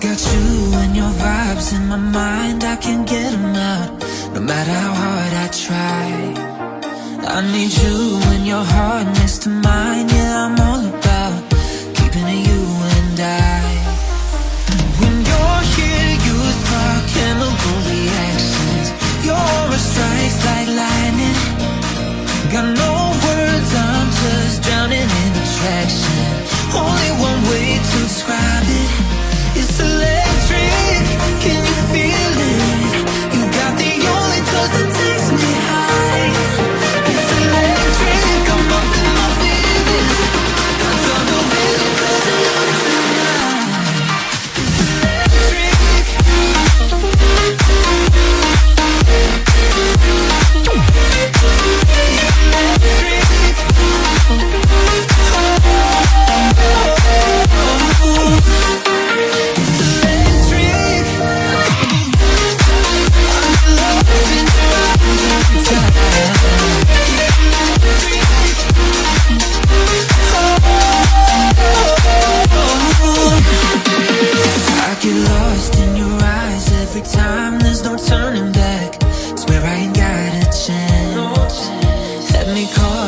got you and your vibes in my mind. I can't get them out No matter how hard I try. I need you and your heart next to mine. Yeah, I'm all about keeping it you and I. When you're here, you spark chemical reactions Your aura strikes like lightning. Got no time, there's no turning back. Swear I ain't got a chance. Let me call